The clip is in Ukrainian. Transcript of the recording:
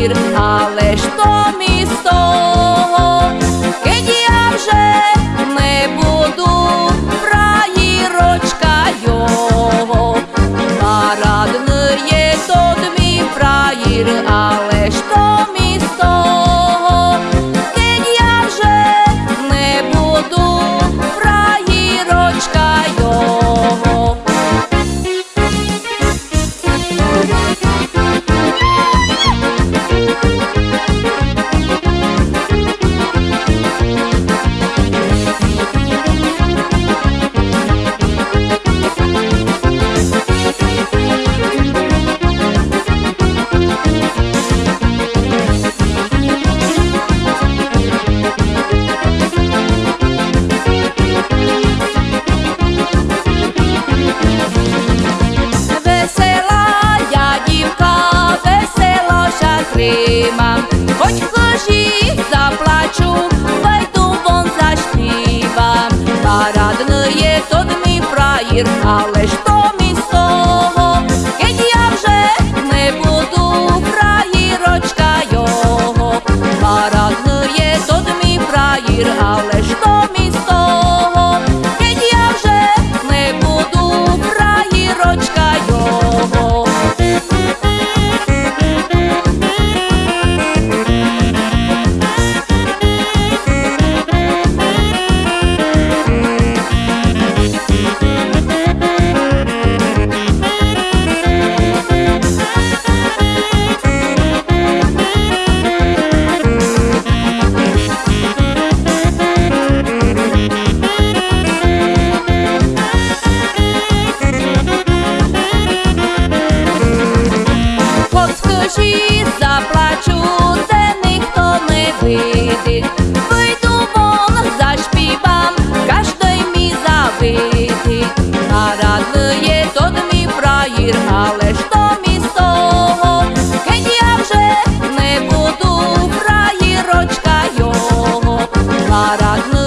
ir a Весела я дівка, весело шатрима, хоч хожі заплачу, пойду вон заспівам. Парадне тот мій фраїр, але ж то очі заплачу, це ніхто не видить. Вийду вон, зашпівам, кожний мій завидить. Нарадує тот мій праїр, але ж то мій геть я вже не буду, праїрочка його. Нарадує